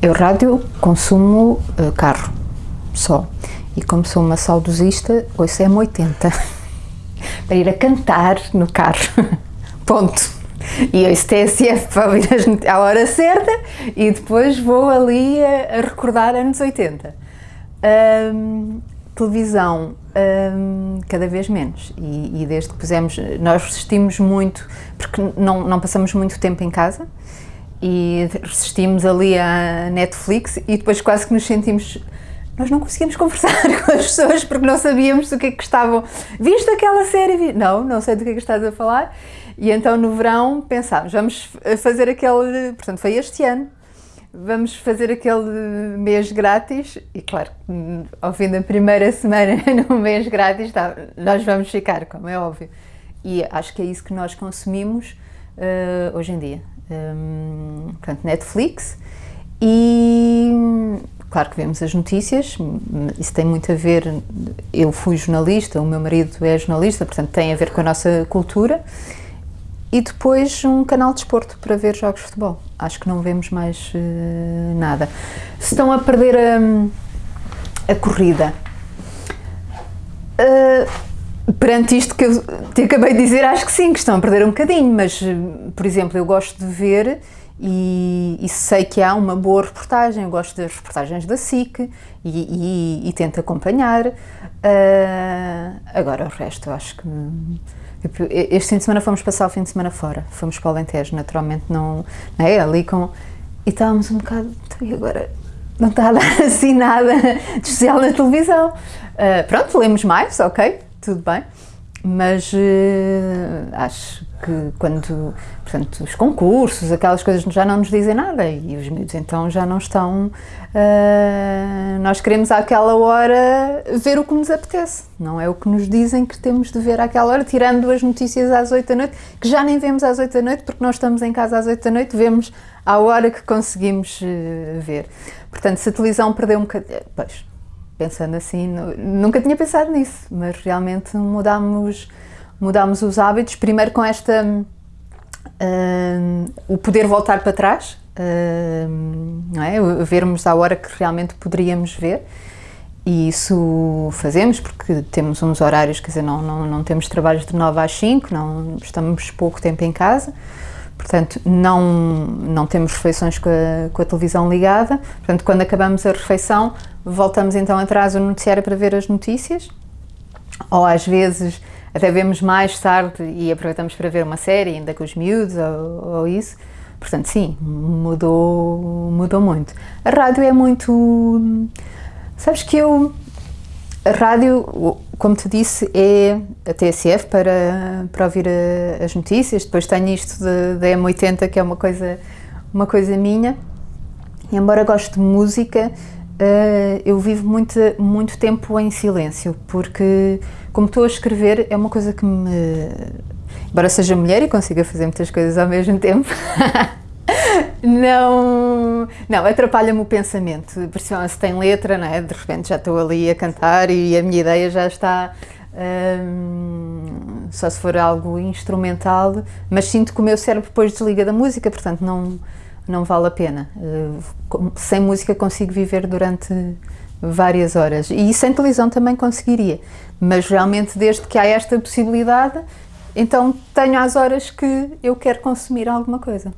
Eu rádio consumo uh, carro, só. E como sou uma saudosista, ouço M80. para ir a cantar no carro. Ponto. E ouço TSF para ouvir à hora certa e depois vou ali a, a recordar anos 80. Um, televisão, um, cada vez menos. E, e, desde que pusemos, nós resistimos muito, porque não, não passamos muito tempo em casa, e resistimos ali à Netflix e depois quase que nos sentimos nós não conseguíamos conversar com as pessoas porque não sabíamos do que é que estavam. Viste aquela série? Não, não sei do que é que estás a falar. E então no verão pensámos, vamos fazer aquele. Portanto, foi este ano. Vamos fazer aquele mês grátis. E claro, ao fim da primeira semana no mês grátis, tá, nós vamos ficar, como é óbvio. E acho que é isso que nós consumimos uh, hoje em dia um, portanto, Netflix e claro que vemos as notícias, isso tem muito a ver, eu fui jornalista, o meu marido é jornalista, portanto tem a ver com a nossa cultura e depois um canal de esporte para ver jogos de futebol. Acho que não vemos mais uh, nada. Se estão a perder a, a corrida, uh, Perante isto que eu te acabei de dizer, acho que sim, que estão a perder um bocadinho, mas, por exemplo, eu gosto de ver e, e sei que há uma boa reportagem, eu gosto das reportagens da SIC e, e, e tento acompanhar. Uh, agora, o resto, eu acho que. Tipo, este fim de semana fomos passar o fim de semana fora, fomos para o Alentejo, naturalmente não, não é? Ali com. E estávamos um bocado. Então, e agora? Não está a dar assim nada de especial na televisão. Uh, pronto, lemos mais, ok, tudo bem, mas uh, acho que quando, portanto, os concursos, aquelas coisas já não nos dizem nada e os miúdos então já não estão, uh, nós queremos àquela hora ver o que nos apetece, não é o que nos dizem que temos de ver àquela hora, tirando as notícias às 8 da noite, que já nem vemos às 8 da noite porque nós estamos em casa às 8 da noite, vemos à hora que conseguimos uh, ver. Portanto, se a televisão perdeu um bocadinho, pois, pensando assim, nunca tinha pensado nisso, mas realmente mudámos, mudámos os hábitos, primeiro com esta, uh, o poder voltar para trás, uh, não é? vermos à hora que realmente poderíamos ver, e isso fazemos porque temos uns horários, quer dizer, não, não, não temos trabalhos de 9 às 5, não estamos pouco tempo em casa, portanto não, não temos refeições com a, com a televisão ligada, portanto quando acabamos a refeição voltamos então atrás o noticiário para ver as notícias, ou às vezes até vemos mais tarde e aproveitamos para ver uma série ainda com os miúdos ou, ou isso. Portanto, sim, mudou, mudou muito. A rádio é muito... Sabes que eu... A rádio, como te disse, é a TSF para, para ouvir a, as notícias. Depois tenho isto da M80, que é uma coisa, uma coisa minha. E embora goste de música, Uh, eu vivo muito, muito tempo em silêncio, porque como estou a escrever é uma coisa que me... Embora seja mulher e consiga fazer muitas coisas ao mesmo tempo, não, não atrapalha-me o pensamento, principalmente se tem letra, não é? de repente já estou ali a cantar e a minha ideia já está... Um, só se for algo instrumental, mas sinto que o meu cérebro depois desliga da música, portanto não não vale a pena. Eh, sem música consigo viver durante várias horas e sem televisão também conseguiria, mas realmente desde que há esta possibilidade, então tenho as horas que eu quero consumir alguma coisa.